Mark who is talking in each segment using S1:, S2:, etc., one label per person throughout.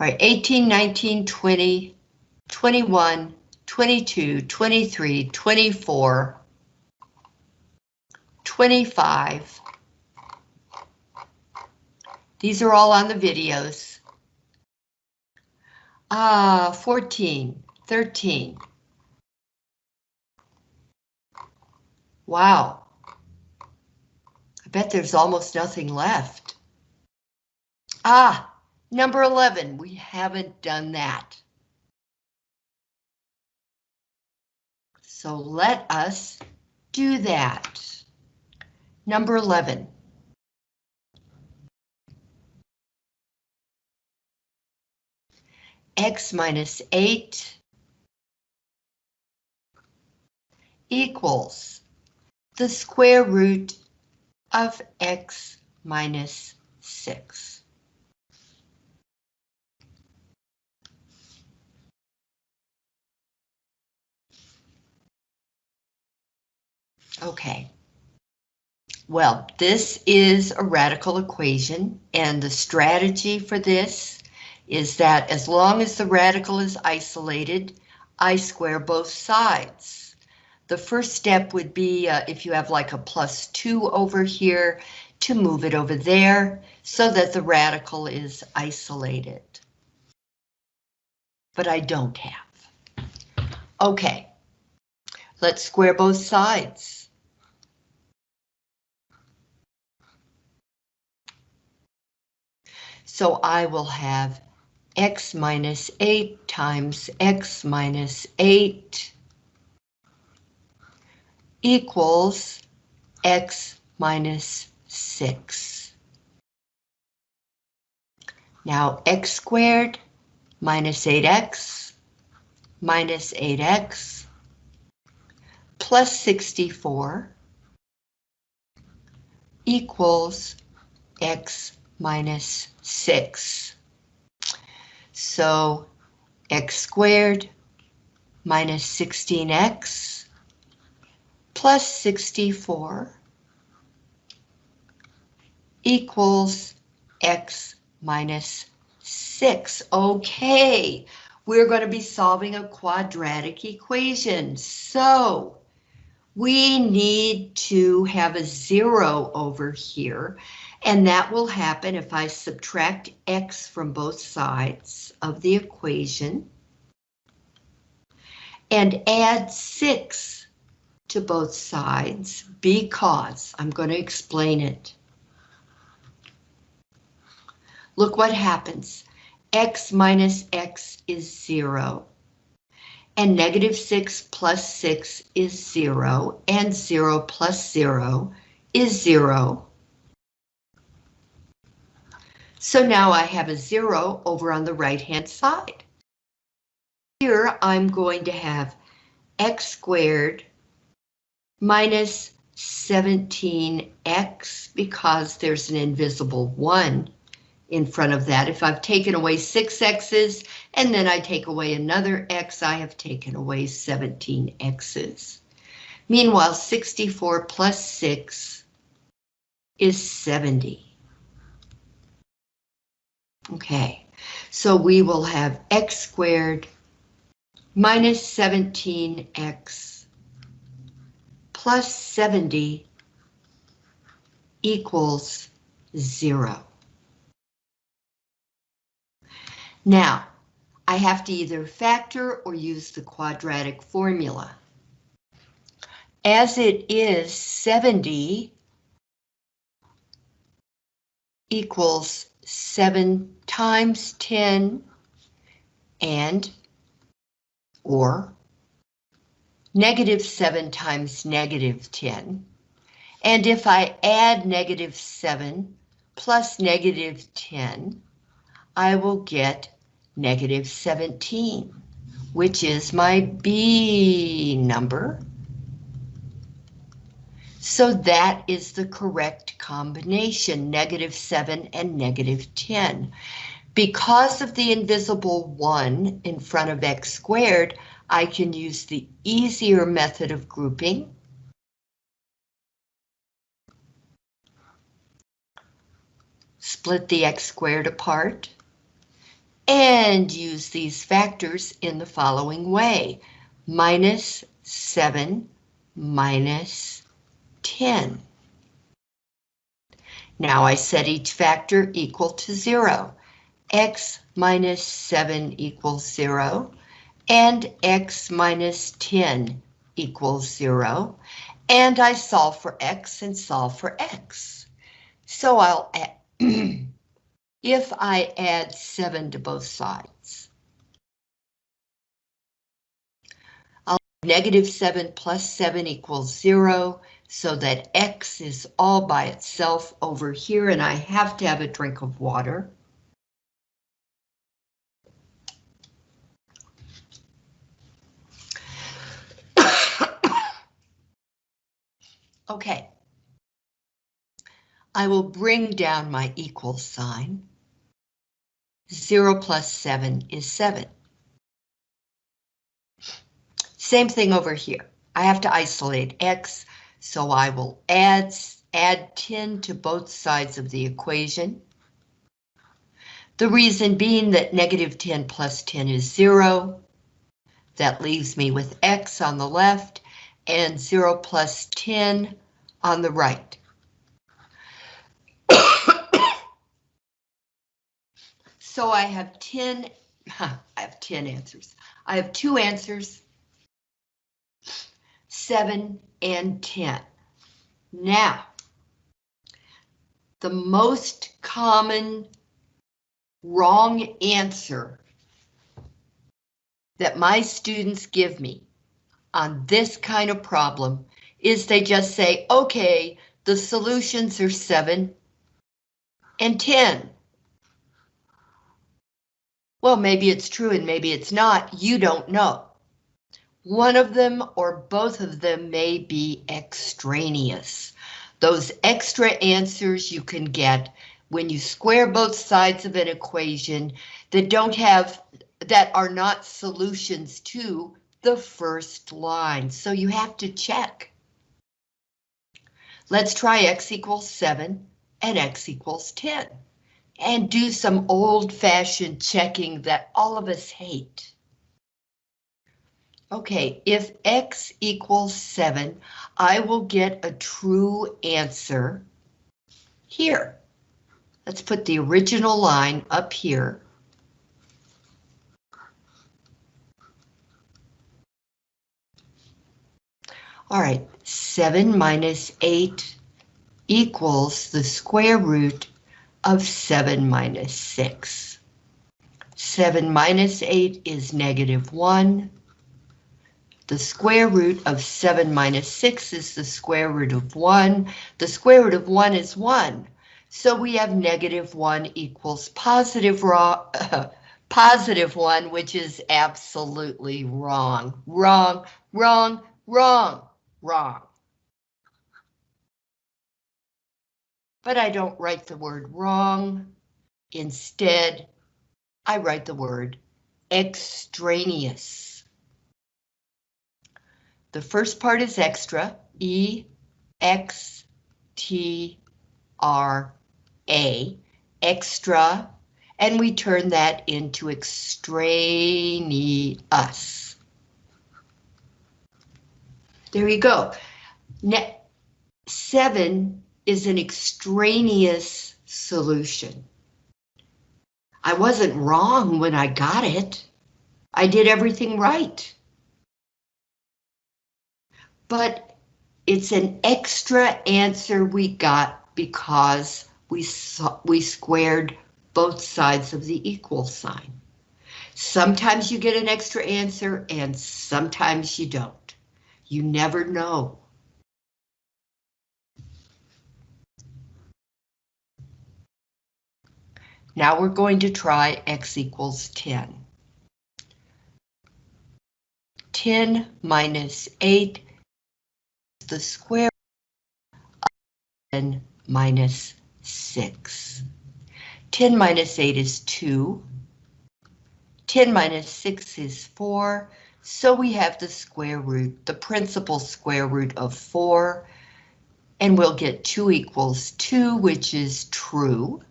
S1: All right, 18, 19, 20, 21, 22, 23, 24, 25. These are all on the videos. Ah, 14, 13. Wow. I bet there's almost nothing left. Ah, number 11, we haven't done that. So let us do that. Number 11. X minus 8 equals the square root of X minus 6. Okay. Well, this is a radical equation, and the strategy for this is that as long as the radical is isolated, I square both sides. The first step would be uh, if you have like a plus 2 over here, to move it over there so that the radical is isolated. But I don't have. Okay, let's square both sides. So I will have x minus 8 times x minus 8 equals x minus 6. Now x squared minus 8x minus 8x plus 64 equals x minus 6. So x squared minus 16x plus 64 equals x minus 6. Okay, we're going to be solving a quadratic equation. So we need to have a zero over here and that will happen if I subtract x from both sides of the equation and add 6 to both sides because I'm going to explain it. Look what happens. x minus x is 0. And negative 6 plus 6 is 0. And 0 plus 0 is 0. So now I have a zero over on the right hand side. Here I'm going to have x squared minus 17x because there's an invisible 1 in front of that. If I've taken away 6 x's and then I take away another x, I have taken away 17 x's. Meanwhile, 64 plus 6 is 70. Okay, so we will have x squared minus 17x plus 70 equals zero. Now, I have to either factor or use the quadratic formula. As it is 70 equals 7 times 10 and or negative 7 times negative 10. And if I add negative 7 plus negative 10, I will get negative 17, which is my B number. So that is the correct combination, negative 7 and negative 10. Because of the invisible 1 in front of x squared, I can use the easier method of grouping. Split the x squared apart. and use these factors in the following way. Minus 7 minus 10. Now I set each factor equal to 0. x minus 7 equals 0, and x minus 10 equals 0, and I solve for x and solve for x. So I'll add, if I add 7 to both sides, I'll negative 7 plus 7 equals 0, so that x is all by itself over here, and I have to have a drink of water. Okay. I will bring down my equal sign. 0 plus 7 is 7. Same thing over here. I have to isolate x, so I will add, add 10 to both sides of the equation. The reason being that negative 10 plus 10 is 0. That leaves me with x on the left and 0 plus 10 on the right. so I have 10, I have 10 answers. I have two answers, 7 and 10. Now, the most common wrong answer that my students give me on this kind of problem is they just say, okay, the solutions are 7 and 10. Well, maybe it's true and maybe it's not. You don't know. One of them or both of them may be extraneous. Those extra answers you can get when you square both sides of an equation that don't have, that are not solutions to the first line. So you have to check. Let's try x equals 7 and x equals 10 and do some old-fashioned checking that all of us hate. Okay, if x equals 7, I will get a true answer here. Let's put the original line up here. All right, 7 minus 8 equals the square root of 7 minus 6. 7 minus 8 is negative 1. The square root of 7 minus 6 is the square root of 1. The square root of 1 is 1. So we have negative 1 equals positive, raw, positive 1, which is absolutely wrong. Wrong, wrong, wrong wrong. But I don't write the word wrong. Instead, I write the word extraneous. The first part is extra, E, X, T, R, A, extra, and we turn that into extraneous. There you go. Net seven is an extraneous solution. I wasn't wrong when I got it. I did everything right. But it's an extra answer we got because we saw, we squared both sides of the equal sign. Sometimes you get an extra answer and sometimes you don't. You never know. Now we're going to try x equals 10. 10 minus 8 is the square root of 10 minus 6. 10 minus 8 is 2. 10 minus 6 is 4. So we have the square root, the principal square root of 4, and we'll get 2 equals 2, which is true.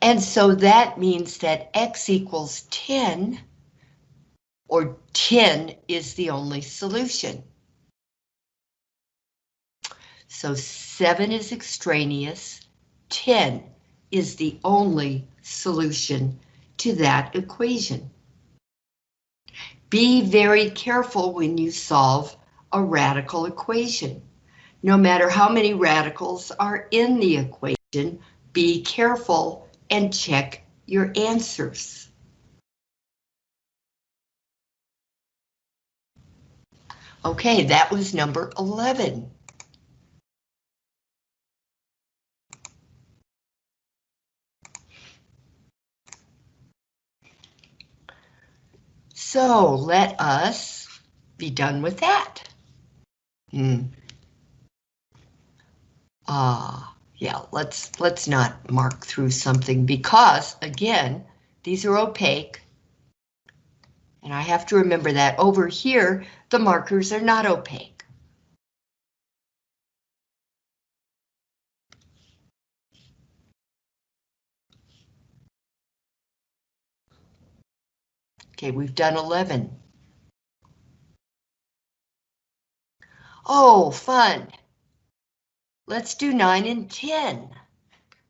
S1: And so that means that x equals 10, or 10 is the only solution. So 7 is extraneous, 10 is the only solution to that equation. Be very careful when you solve a radical equation. No matter how many radicals are in the equation, be careful and check your answers. Okay, that was number 11. So let us be done with that. Hmm. Ah, uh, yeah, let's let's not mark through something because again, these are opaque. And I have to remember that over here, the markers are not opaque. Okay, we've done 11. Oh, fun. Let's do 9 and 10.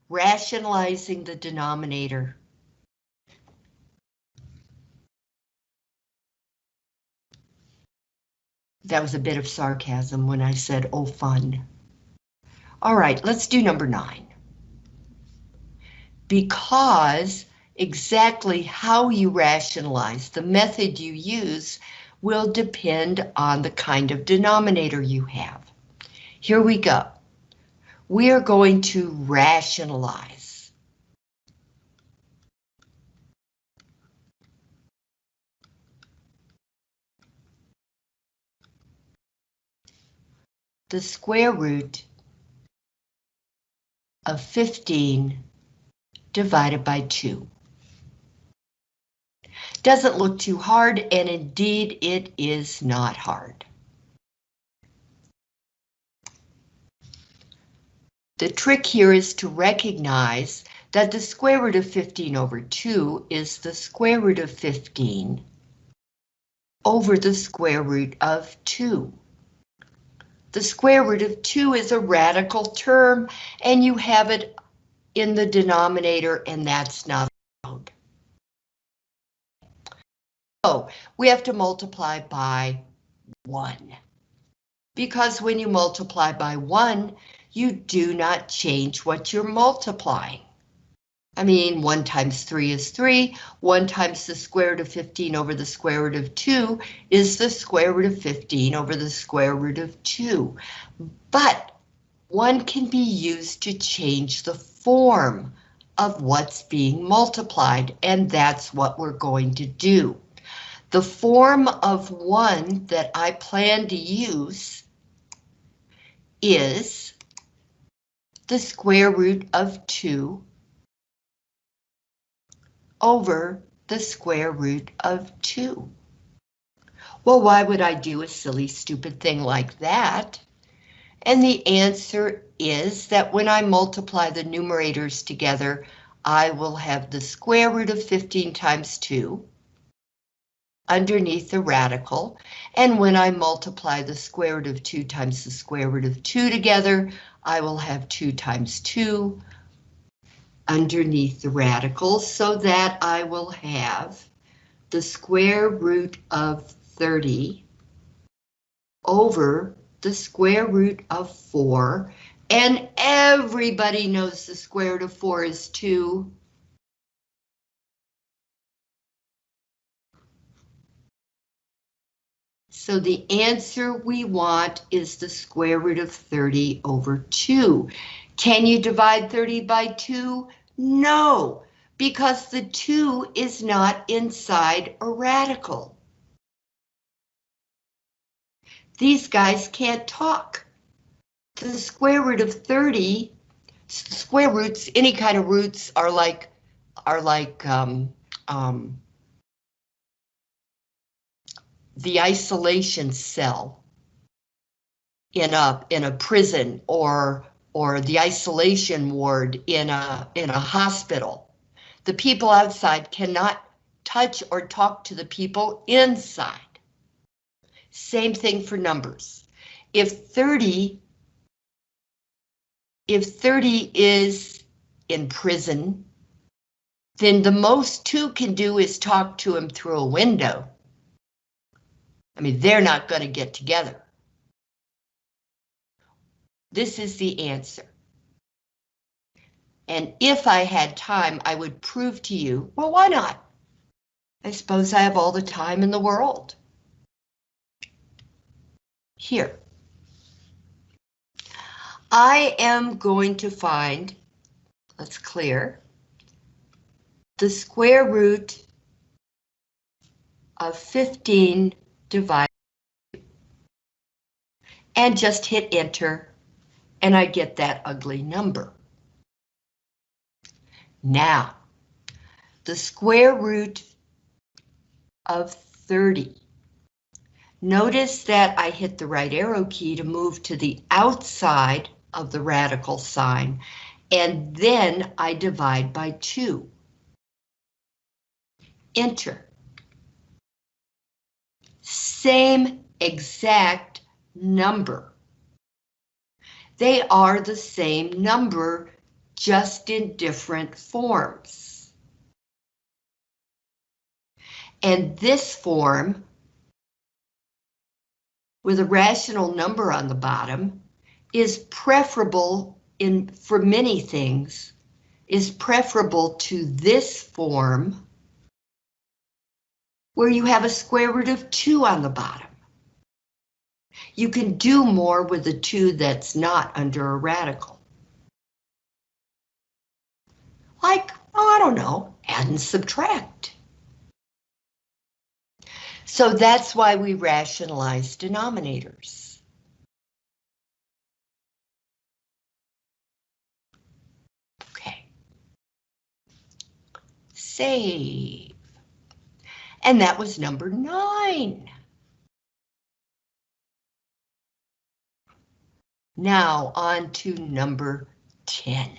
S1: Rationalizing the denominator. That was a bit of sarcasm when I said, oh, fun. All right, let's do number 9. Because exactly how you rationalize, the method you use, will depend on the kind of denominator you have. Here we go. We are going to rationalize. The square root of 15 divided by 2. Doesn't look too hard, and indeed it is not hard. The trick here is to recognize that the square root of 15 over 2 is the square root of 15 over the square root of 2. The square root of 2 is a radical term, and you have it in the denominator, and that's not allowed. So we have to multiply by 1. Because when you multiply by 1, you do not change what you're multiplying. I mean, 1 times 3 is 3, 1 times the square root of 15 over the square root of 2 is the square root of 15 over the square root of 2. But 1 can be used to change the form of what's being multiplied, and that's what we're going to do. The form of 1 that I plan to use is the square root of 2 over the square root of 2. Well, why would I do a silly, stupid thing like that? And the answer is that when I multiply the numerators together, I will have the square root of 15 times 2 underneath the radical, and when I multiply the square root of 2 times the square root of 2 together, I will have 2 times 2 underneath the radical, so that I will have the square root of 30 over the square root of 4, and everybody knows the square root of 4 is 2, So the answer we want is the square root of 30 over 2. Can you divide 30 by 2? No, because the 2 is not inside a radical. These guys can't talk. The square root of 30, square roots, any kind of roots are like, are like, um, um, the isolation cell in a in a prison or or the isolation ward in a in a hospital. The people outside cannot touch or talk to the people inside. Same thing for numbers. If 30, if 30 is in prison, then the most two can do is talk to him through a window. I mean, they're not going to get together. This is the answer. And if I had time, I would prove to you, well, why not? I suppose I have all the time in the world. Here. I am going to find, let's clear, the square root of 15 divided and just hit enter and I get that ugly number. Now, the square root of 30. Notice that I hit the right arrow key to move to the outside of the radical sign, and then I divide by 2. Enter. Same exact number. They are the same number, just in different forms. And this form, with a rational number on the bottom, is preferable in for many things, is preferable to this form, where you have a square root of 2 on the bottom. You can do more with a 2 that's not under a radical. Like, oh, I don't know, add and subtract. So that's why we rationalize denominators. Okay. Save. And that was number nine. Now on to number 10.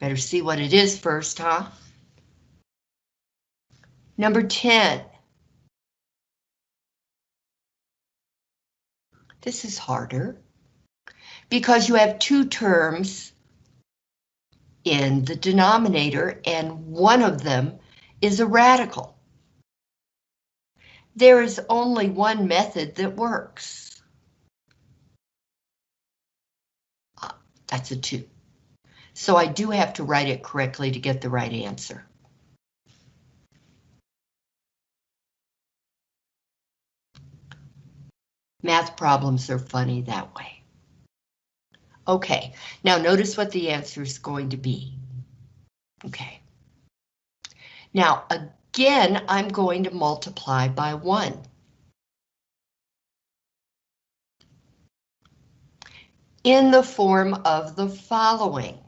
S1: Better see what it is first, huh? Number 10. This is harder because you have two terms in the denominator and one of them is a radical. There is only one method that works. Uh, that's a 2. So I do have to write it correctly to get the right answer. Math problems are funny that way. Okay, now notice what the answer is going to be. Okay. Now, again, I'm going to multiply by 1. In the form of the following.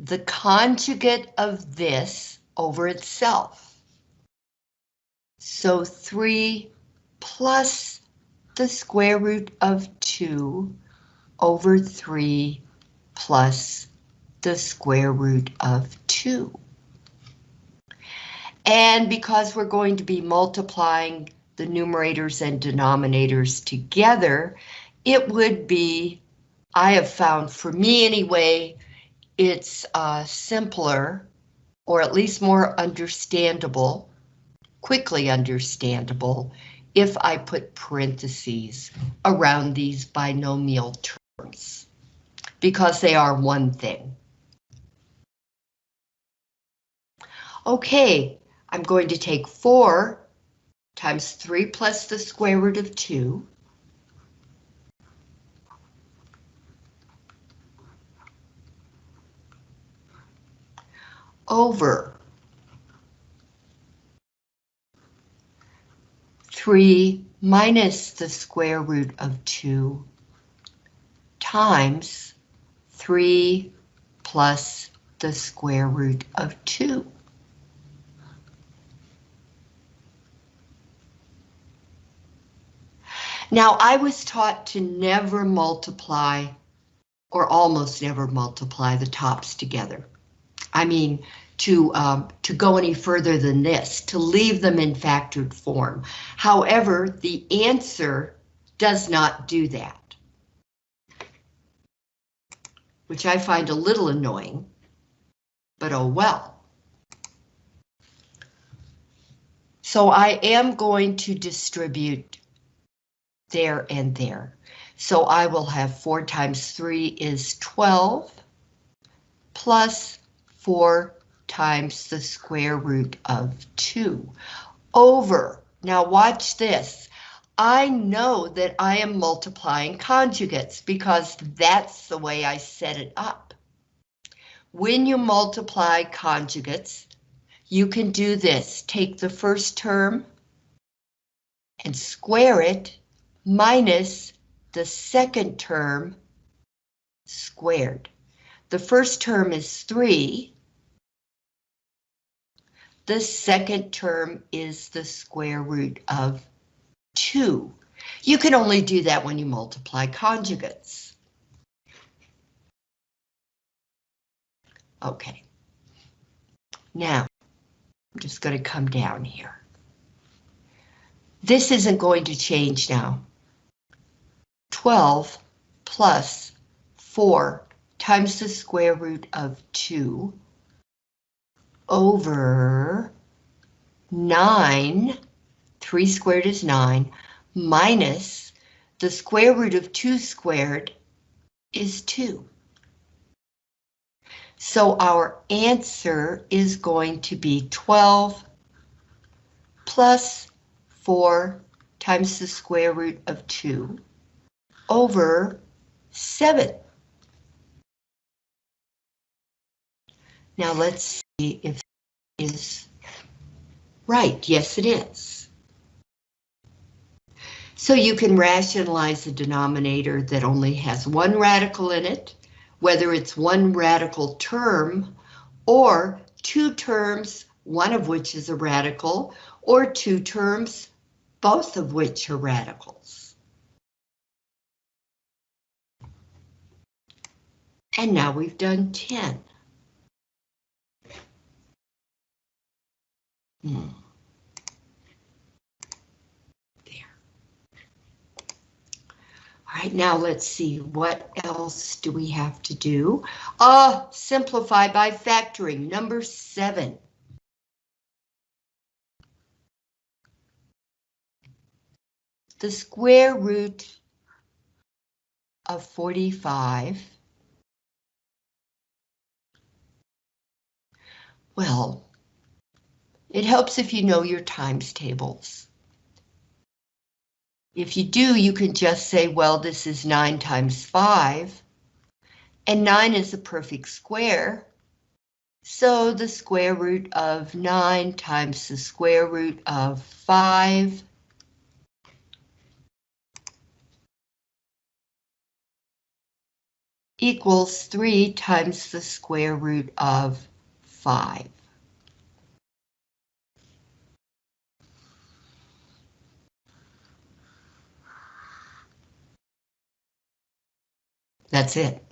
S1: The conjugate of this over itself. So 3 plus the square root of 2 over 3 plus the square root of 2. And because we're going to be multiplying the numerators and denominators together, it would be, I have found for me anyway, it's uh, simpler or at least more understandable, quickly understandable, if I put parentheses around these binomial terms, because they are one thing. Okay, I'm going to take 4 times 3 plus the square root of 2 over 3 minus the square root of 2 times 3 plus the square root of 2. Now, I was taught to never multiply, or almost never multiply the tops together. I mean, to, um, to go any further than this, to leave them in factored form. However, the answer does not do that. Which I find a little annoying, but oh well. So I am going to distribute there and there. So I will have 4 times 3 is 12, plus 4 times the square root of 2, over, now watch this, I know that I am multiplying conjugates because that's the way I set it up. When you multiply conjugates, you can do this. Take the first term and square it minus the second term squared. The first term is 3. The second term is the square root of 2. You can only do that when you multiply conjugates. Okay. Now, I'm just going to come down here. This isn't going to change now. 12 plus 4 times the square root of 2 over 9, 3 squared is 9, minus the square root of 2 squared is 2. So our answer is going to be 12 plus 4 times the square root of 2 over 7. Now let's see if is right. Yes, it is. So you can rationalize a denominator that only has one radical in it, whether it's one radical term or two terms, one of which is a radical, or two terms, both of which are radicals. And now we've done 10. Hmm. All right, now let's see, what else do we have to do? Uh, simplify by factoring, number seven. The square root of 45 Well, it helps if you know your times tables. If you do, you can just say, well, this is 9 times 5, and 9 is a perfect square, so the square root of 9 times the square root of 5 equals 3 times the square root of 5. That's it.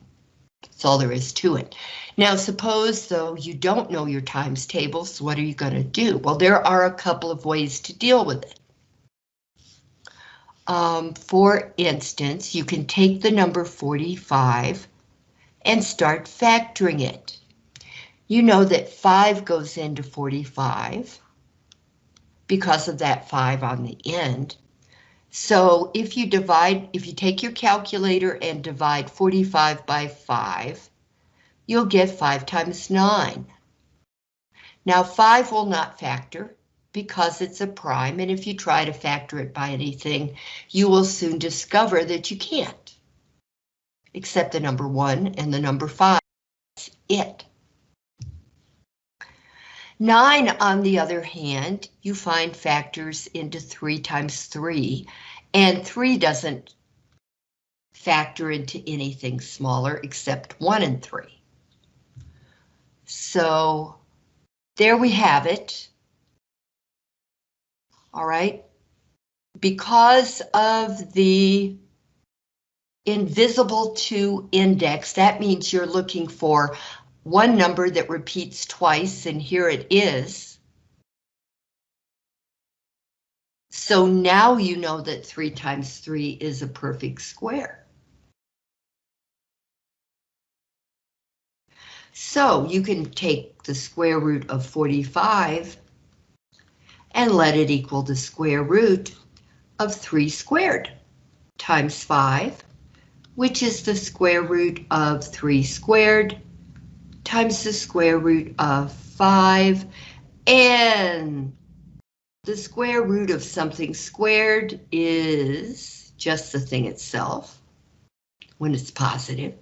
S1: That's all there is to it. Now, suppose, though, you don't know your times tables, what are you going to do? Well, there are a couple of ways to deal with it. Um, for instance, you can take the number 45 and start factoring it. You know that 5 goes into 45 because of that 5 on the end. So if you divide, if you take your calculator and divide 45 by 5, you'll get 5 times 9. Now 5 will not factor because it's a prime, and if you try to factor it by anything, you will soon discover that you can't. Except the number 1 and the number 5. That's it. 9, on the other hand, you find factors into 3 times 3, and 3 doesn't factor into anything smaller except 1 and 3. So there we have it. All right. because of the invisible two index, that means you're looking for one number that repeats twice, and here it is. So now you know that 3 times 3 is a perfect square. So you can take the square root of 45 and let it equal the square root of 3 squared times 5, which is the square root of 3 squared times the square root of 5, and the square root of something squared is just the thing itself when it's positive.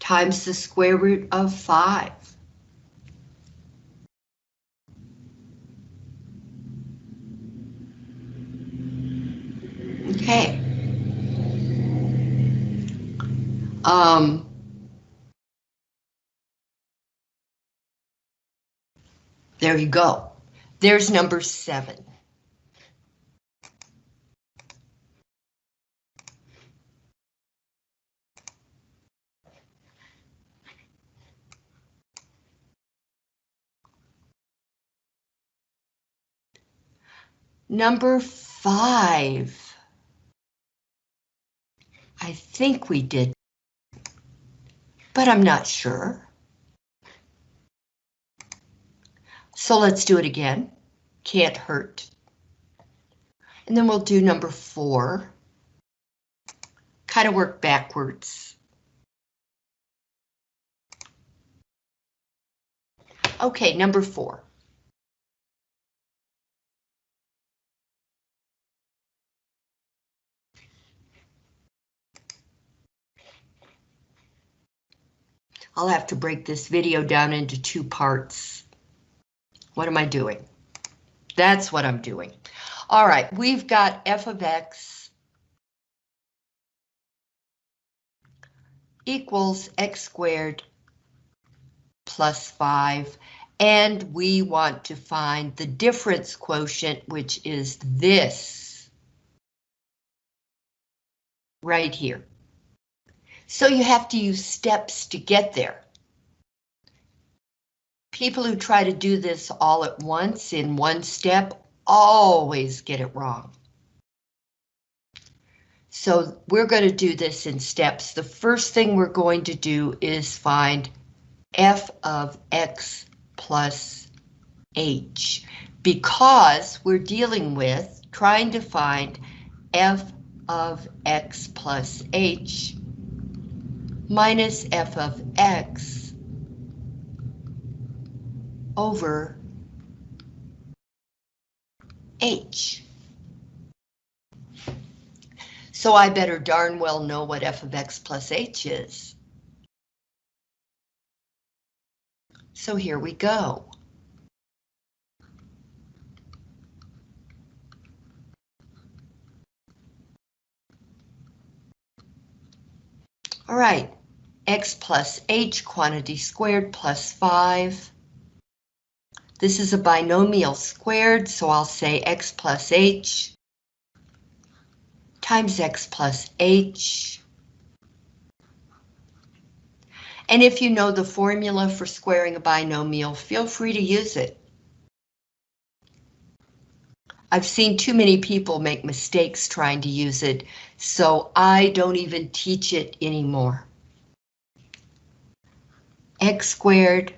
S1: times the square root of 5. Okay. Um, there you go. There's number seven. Number five. I think we did, but I'm not sure. So let's do it again. Can't hurt. And then we'll do number four. Kind of work backwards. Okay, number four. I'll have to break this video down into two parts. What am I doing? That's what I'm doing. All right, we've got f of x equals x squared plus 5, and we want to find the difference quotient, which is this right here. So you have to use steps to get there. People who try to do this all at once in one step always get it wrong. So we're going to do this in steps. The first thing we're going to do is find f of x plus h because we're dealing with trying to find f of x plus h minus f of x over h. So I better darn well know what f of x plus h is. So here we go. All right, x plus h quantity squared plus 5. This is a binomial squared, so I'll say x plus h times x plus h. And if you know the formula for squaring a binomial, feel free to use it. I've seen too many people make mistakes trying to use it, so I don't even teach it anymore. X squared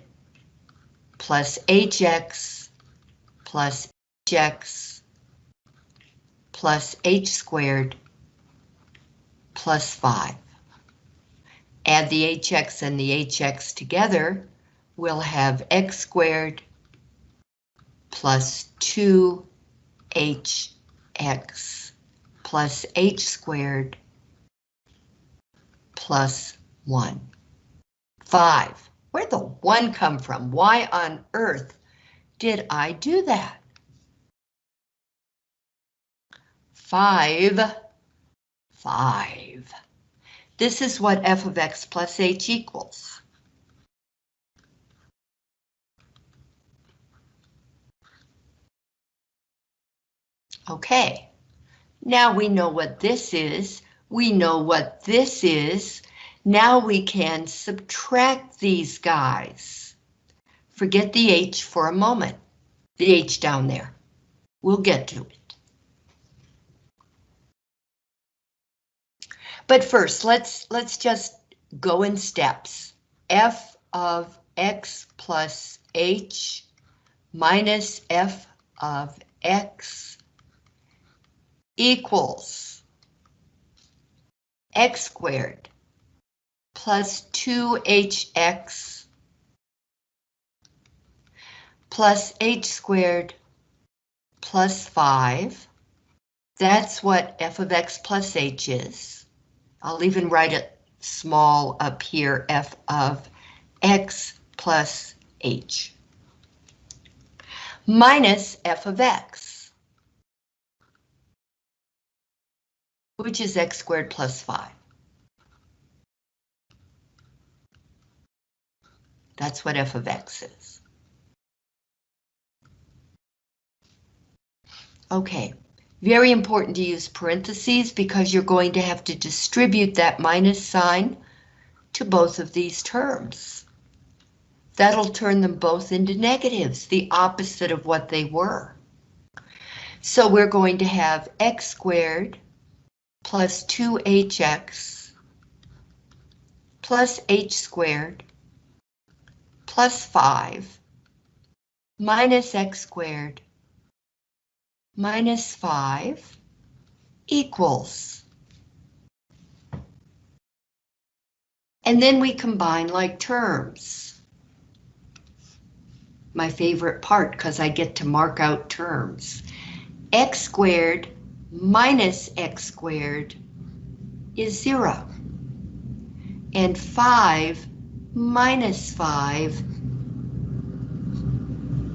S1: plus hx plus hx plus h squared plus 5. Add the hx and the hx together, we'll have x squared plus 2 hx plus h squared plus 1. 5. Where'd the 1 come from? Why on earth did I do that? 5. 5. This is what f of x plus h equals. Okay, now we know what this is. We know what this is. Now we can subtract these guys. Forget the H for a moment. The H down there. We'll get to it. But first, let's let's just go in steps. F of x plus h minus f of x equals x squared plus 2hx plus h squared plus 5. That's what f of x plus h is. I'll even write it small up here, f of x plus h minus f of x, which is x squared plus 5. That's what f of x is. Okay, very important to use parentheses because you're going to have to distribute that minus sign to both of these terms. That'll turn them both into negatives, the opposite of what they were. So we're going to have x squared plus 2hx plus h squared plus 5 minus x squared minus 5 equals. And then we combine like terms. My favorite part because I get to mark out terms. x squared minus x squared is 0. And 5 minus 5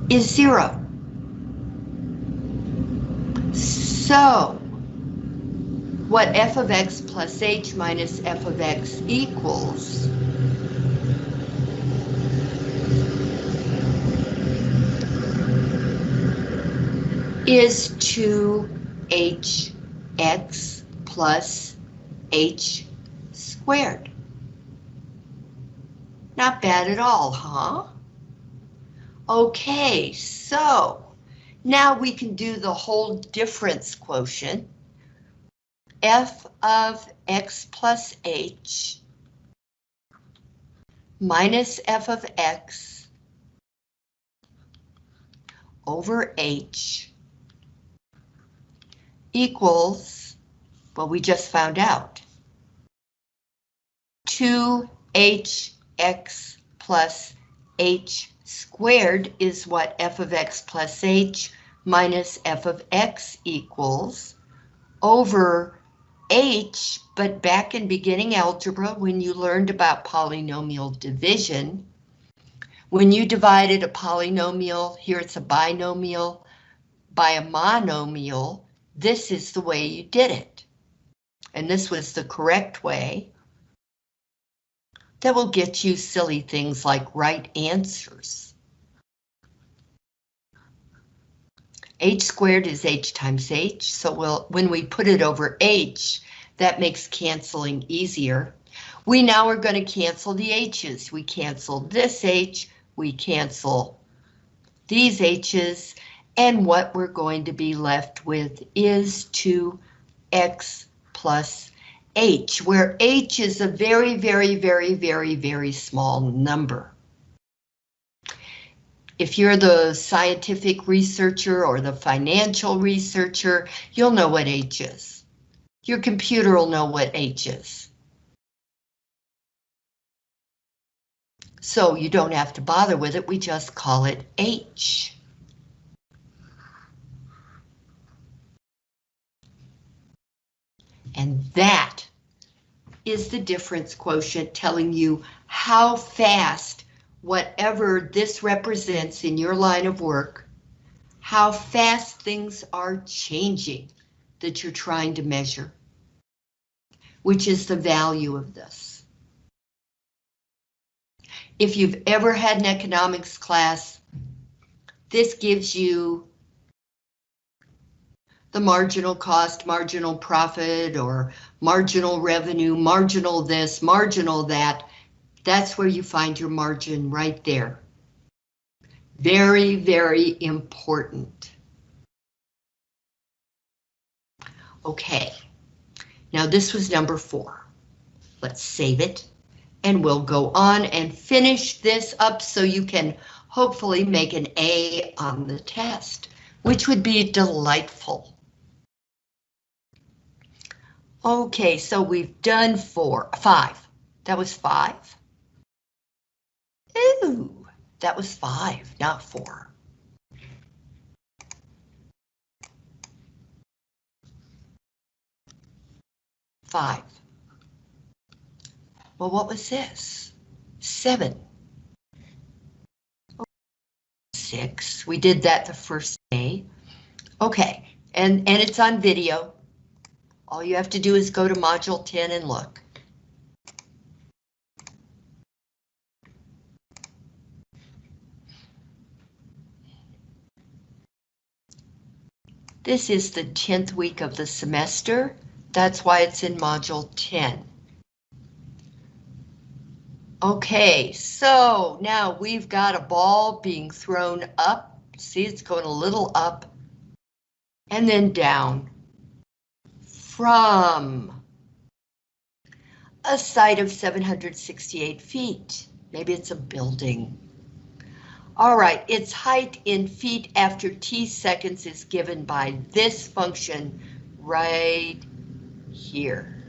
S1: is 0. So, what f of x plus h minus f of x equals is 2hx plus h squared. Not bad at all, huh? Okay, so now we can do the whole difference quotient. f of x plus h minus f of x over h equals, well, we just found out, 2hx plus h squared is what f of x plus h minus f of x equals over h, but back in beginning algebra, when you learned about polynomial division, when you divided a polynomial, here it's a binomial, by a monomial, this is the way you did it. And this was the correct way. That will get you silly things like right answers. h squared is h times h, so we'll, when we put it over h, that makes canceling easier. We now are going to cancel the h's. We cancel this h, we cancel these h's, and what we're going to be left with is 2x plus h, where h is a very, very, very, very, very small number. If you're the scientific researcher or the financial researcher, you'll know what h is. Your computer will know what h is. So you don't have to bother with it, we just call it h. And that is the difference quotient telling you how fast whatever this represents in your line of work, how fast things are changing that you're trying to measure, which is the value of this. If you've ever had an economics class, this gives you the marginal cost, marginal profit, or marginal revenue, marginal this, marginal that. That's where you find your margin right there. Very, very important. Okay, now this was number four. Let's save it and we'll go on and finish this up so you can hopefully make an A on the test, which would be delightful. Okay, so we've done four, five. That was five. Ooh, that was five, not four. Five. Well, what was this? Seven. Six. We did that the first day. Okay, and, and it's on video. All you have to do is go to module 10 and look. This is the 10th week of the semester. That's why it's in module 10. Okay, so now we've got a ball being thrown up. See, it's going a little up and then down from a site of 768 feet. Maybe it's a building. All right, its height in feet after t seconds is given by this function right here.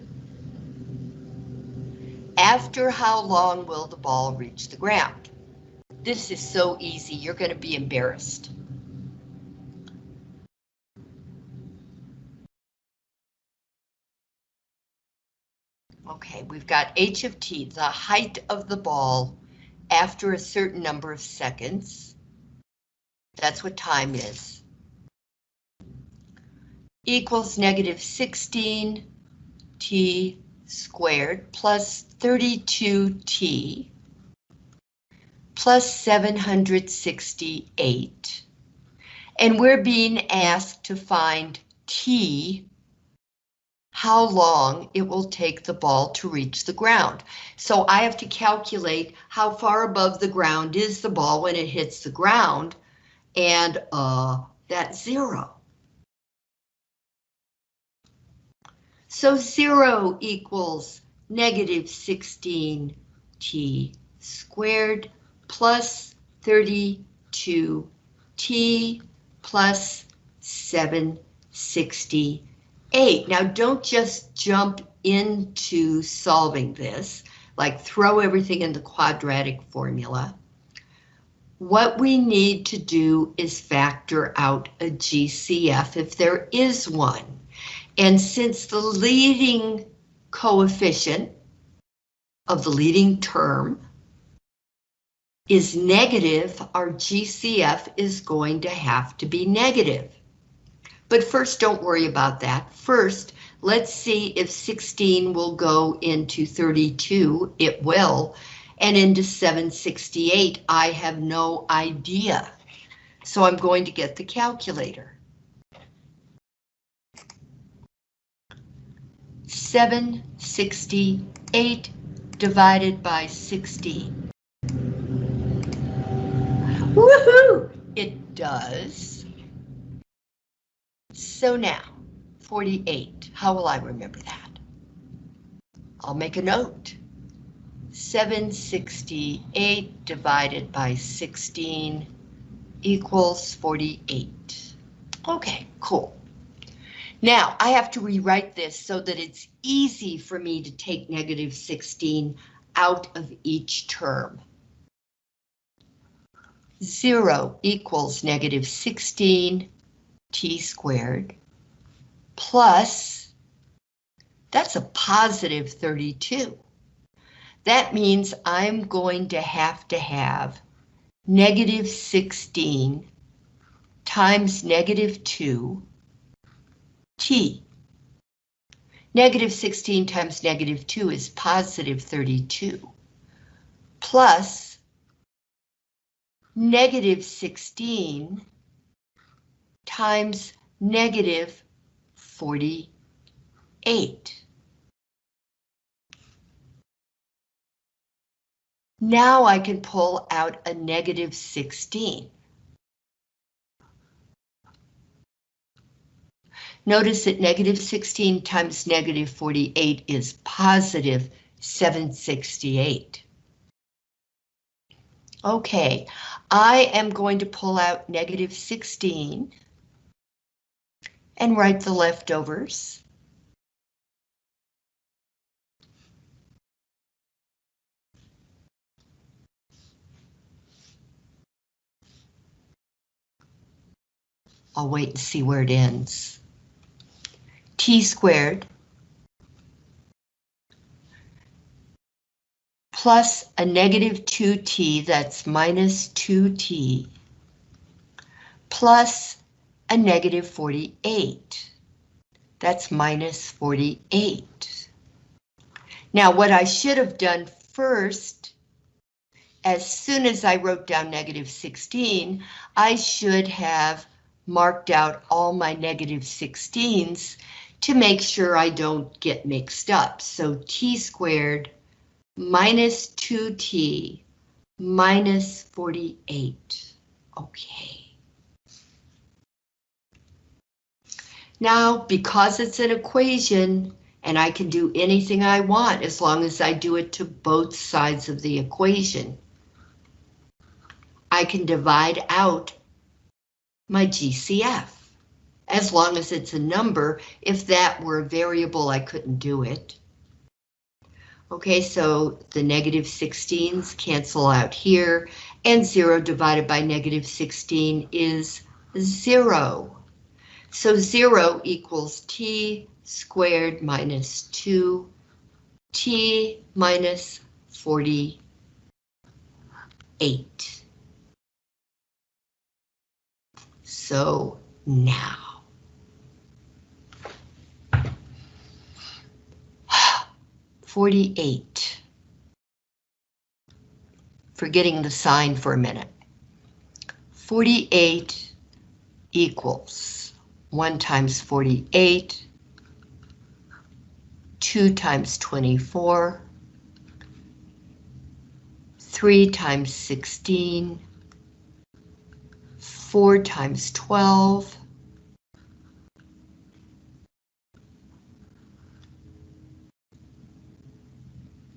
S1: After how long will the ball reach the ground? This is so easy, you're going to be embarrassed. Okay, we've got h of t, the height of the ball after a certain number of seconds. That's what time is. Equals negative 16 t squared plus 32t plus 768. And we're being asked to find t how long it will take the ball to reach the ground. So I have to calculate how far above the ground is the ball when it hits the ground, and uh, that's zero. So zero equals negative 16t squared plus 32t plus 760 eight. Now don't just jump into solving this, like throw everything in the quadratic formula. What we need to do is factor out a GCF if there is one. And since the leading coefficient of the leading term is negative, our GCF is going to have to be negative. But first, don't worry about that. First, let's see if 16 will go into 32. It will. And into 768, I have no idea. So I'm going to get the calculator. 768 divided by 16. Woohoo! It does so now, 48, how will I remember that? I'll make a note. 768 divided by 16 equals 48. Okay, cool. Now, I have to rewrite this so that it's easy for me to take negative 16 out of each term. 0 equals negative 16 t squared plus, that's a positive 32. That means I'm going to have to have negative 16 times negative 2 t. Negative 16 times negative 2 is positive 32 plus negative 16 times negative 48. Now I can pull out a negative 16. Notice that negative 16 times negative 48 is positive 768. Okay, I am going to pull out negative 16 and write the leftovers. I'll wait and see where it ends. T squared plus a negative 2t, that's minus 2t, plus a negative 48. That's minus 48. Now what I should have done first, as soon as I wrote down negative 16, I should have marked out all my negative 16s to make sure I don't get mixed up. So t squared minus 2t minus 48. Okay. Now, because it's an equation, and I can do anything I want as long as I do it to both sides of the equation, I can divide out my GCF. As long as it's a number, if that were a variable, I couldn't do it. Okay, so the negative 16s cancel out here, and 0 divided by negative 16 is 0. So 0 equals t squared minus 2, t minus 48. So now. Forty-eight. Forgetting the sign for a minute. Forty-eight equals one times forty-eight, two times twenty-four, three times sixteen, 4 times 12.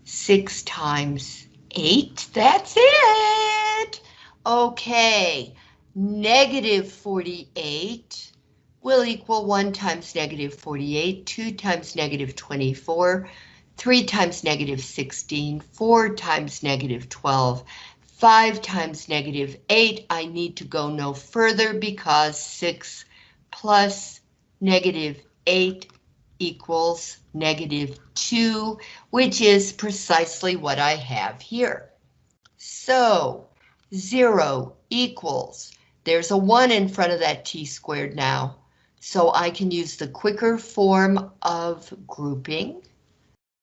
S1: Six times eight, that's it. Okay, negative 48 will equal 1 times negative 48, 2 times negative 24, 3 times negative 16, 4 times negative 12, 5 times negative 8, I need to go no further because 6 plus negative 8 equals negative 2, which is precisely what I have here. So 0 equals, there's a 1 in front of that t squared now, so I can use the quicker form of grouping.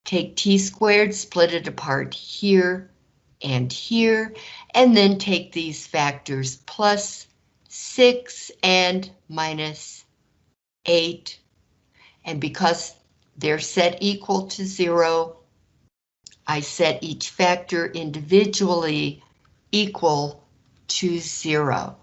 S1: Take t squared, split it apart here, and here, and then take these factors plus 6 and minus 8. And because they're set equal to 0, I set each factor individually equal to 0.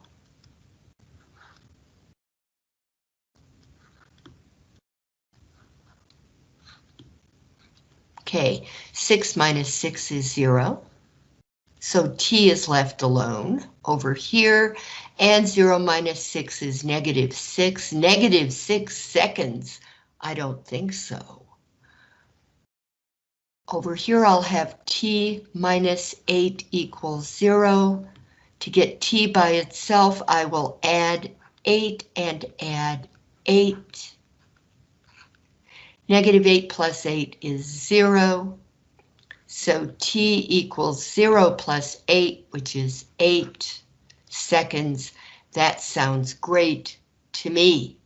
S1: Okay, 6 minus 6 is 0. So t is left alone over here, and 0 minus 6 is negative 6. Negative 6 seconds? I don't think so. Over here I'll have t minus 8 equals 0. To get t by itself, I will add 8 and add 8. Negative 8 plus 8 is 0. So t equals 0 plus 8, which is 8 seconds. That sounds great to me.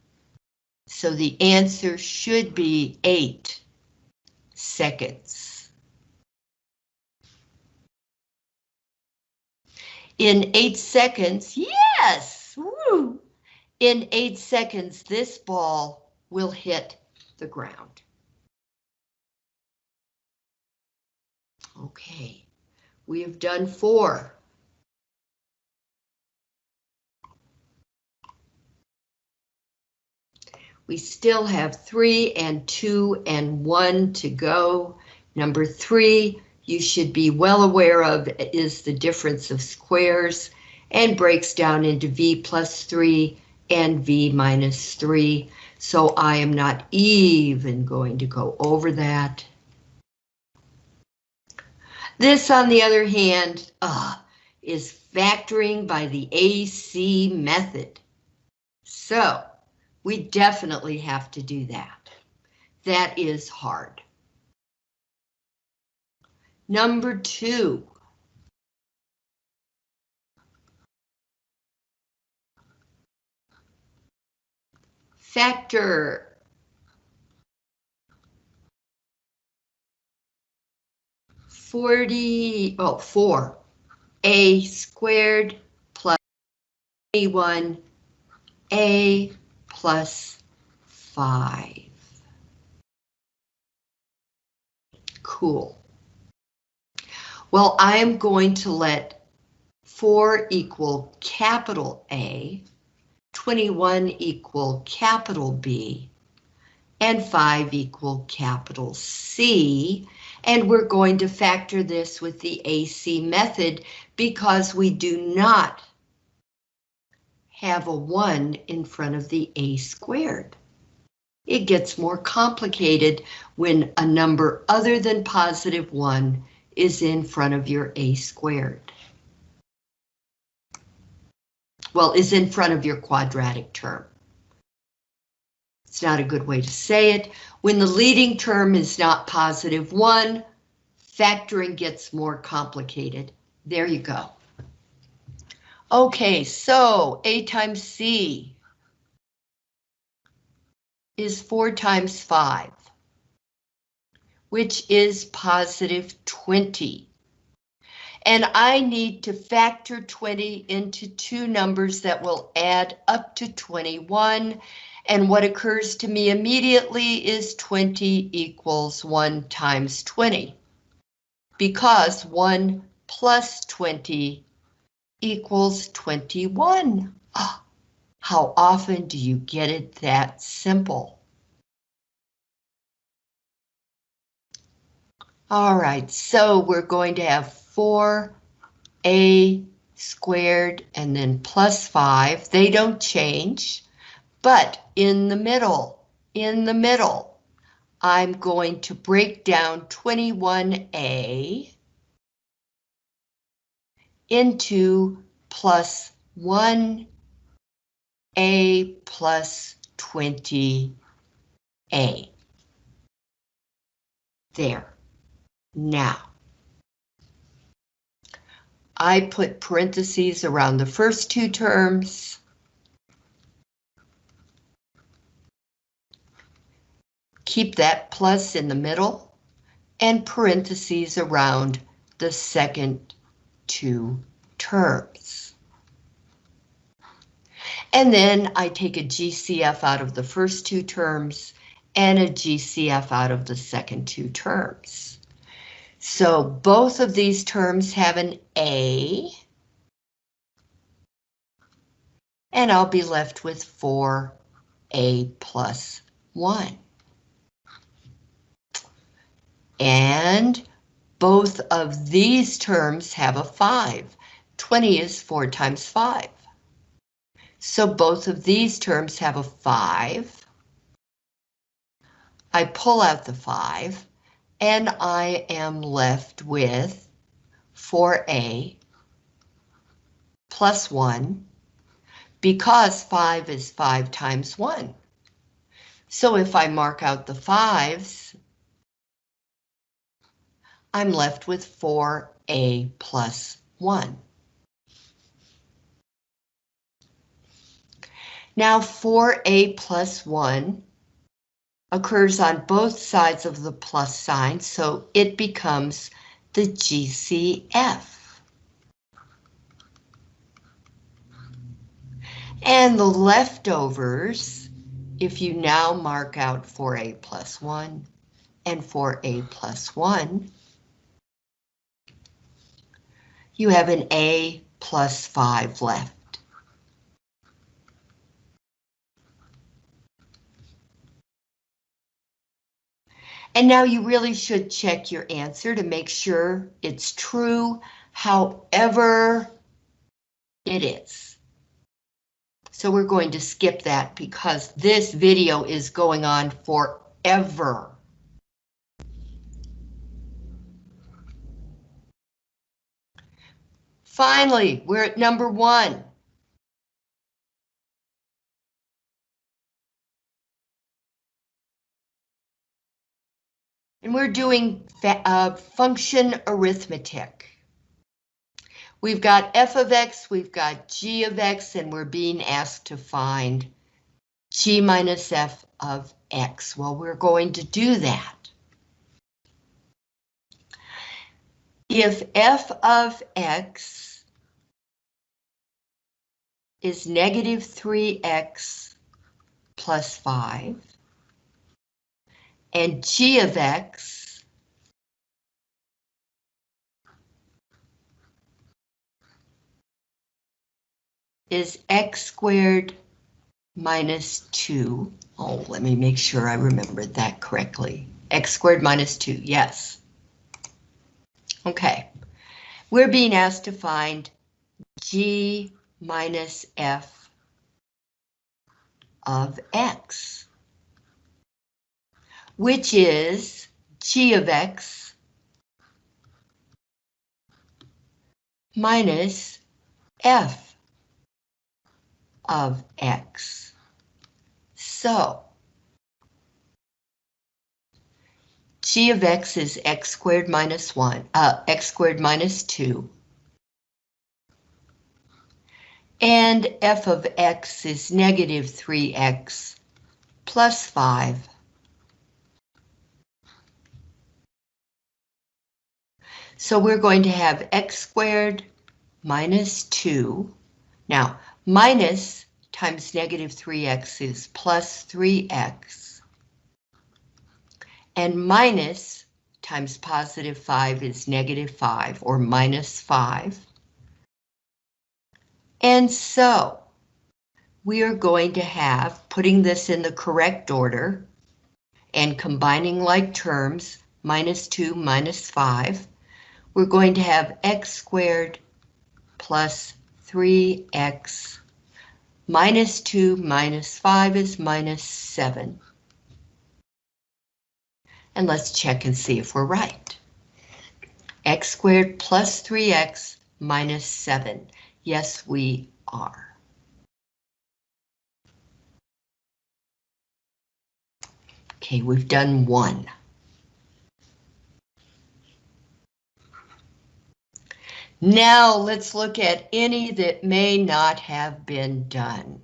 S1: So the answer should be 8 seconds. In 8 seconds, yes! Woo! In 8 seconds, this ball will hit the ground. Okay, we have done four. We still have three and two and one to go. Number three, you should be well aware of is the difference of squares and breaks down into V plus three and V minus three. So I am not even going to go over that. This, on the other hand, uh, is factoring by the AC method. So we definitely have to do that. That is hard. Number two. Factor. Forty, oh, four. A squared plus 21 A plus 5. Cool. Well, I am going to let 4 equal capital A, 21 equal capital B, and 5 equal capital C, and we're going to factor this with the AC method because we do not have a 1 in front of the a squared. It gets more complicated when a number other than positive 1 is in front of your a squared. Well, is in front of your quadratic term. It's not a good way to say it. When the leading term is not positive 1, factoring gets more complicated. There you go. Okay, so A times C is 4 times 5, which is positive 20. And I need to factor 20 into two numbers that will add up to 21. And what occurs to me immediately is 20 equals 1 times 20. Because 1 plus 20 equals 21. Oh, how often do you get it that simple? All right, so we're going to have 4a squared and then plus 5. They don't change, but in the middle, in the middle, I'm going to break down 21a into plus 1a plus 20a. There. Now, I put parentheses around the first two terms. Keep that plus in the middle and parentheses around the second two terms. And then I take a GCF out of the first two terms and a GCF out of the second two terms. So both of these terms have an A. And I'll be left with 4A plus 1. And both of these terms have a 5. 20 is 4 times 5. So both of these terms have a 5. I pull out the 5, and I am left with 4a plus 1, because 5 is 5 times 1. So if I mark out the 5s, I'm left with 4a plus 1. Now 4a plus 1 occurs on both sides of the plus sign, so it becomes the GCF. And the leftovers if you now mark out 4a plus 1 and 4a plus 1, you have an a plus 5 left. And now you really should check your answer to make sure it's true, however it is. So we're going to skip that because this video is going on forever. Finally, we're at number one. And we're doing uh, function arithmetic. We've got f of x, we've got g of x, and we're being asked to find g minus f of x. Well, we're going to do that. If f of x is negative 3x plus 5, and g of x is x squared minus 2. Oh, let me make sure I remembered that correctly. x squared minus 2, yes. Okay, we're being asked to find g minus f of x which is g of x minus f of x. So, g of x is x squared minus 1, uh, x squared minus 2. And f of x is negative 3x plus 5 So we're going to have x squared minus 2. Now, minus times negative 3x is plus 3x. And minus times positive 5 is negative 5, or minus 5. And so, we are going to have, putting this in the correct order, and combining like terms, minus 2 minus 5, we're going to have x squared plus 3x minus 2 minus 5 is minus 7. And let's check and see if we're right. x squared plus 3x minus 7. Yes, we are. Okay, we've done one. Now let's look at any that may not have been done.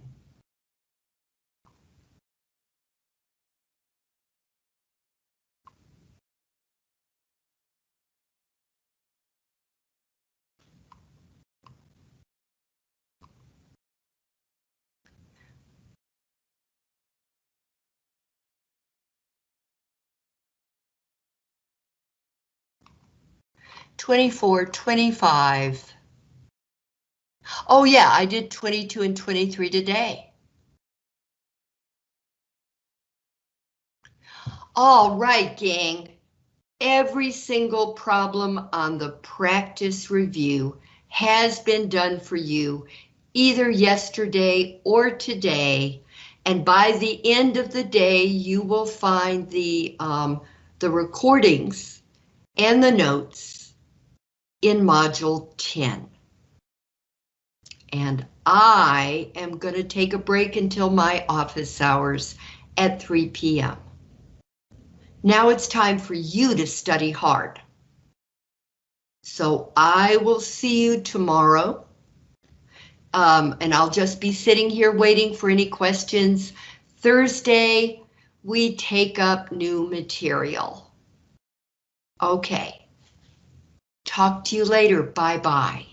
S1: Twenty-four, twenty-five. Oh yeah, I did 22 and 23 today. All right, gang. Every single problem on the practice review has been done for you either yesterday or today. And by the end of the day, you will find the, um, the recordings and the notes in Module 10. And I am going to take a break until my office hours at 3 p.m. Now it's time for you to study hard. So I will see you tomorrow. Um, and I'll just be sitting here waiting for any questions. Thursday, we take up new material. Okay. Talk to you later. Bye bye.